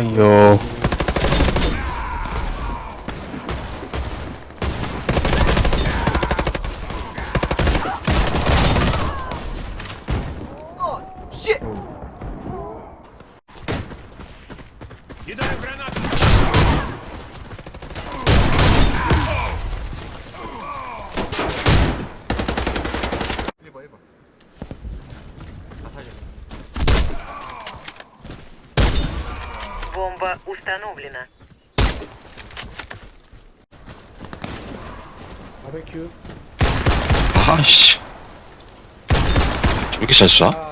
Йоу. Кидаю гранату! Бомба установлена. 바베큐 아씨. 왜 이렇게 잘 쏴? 아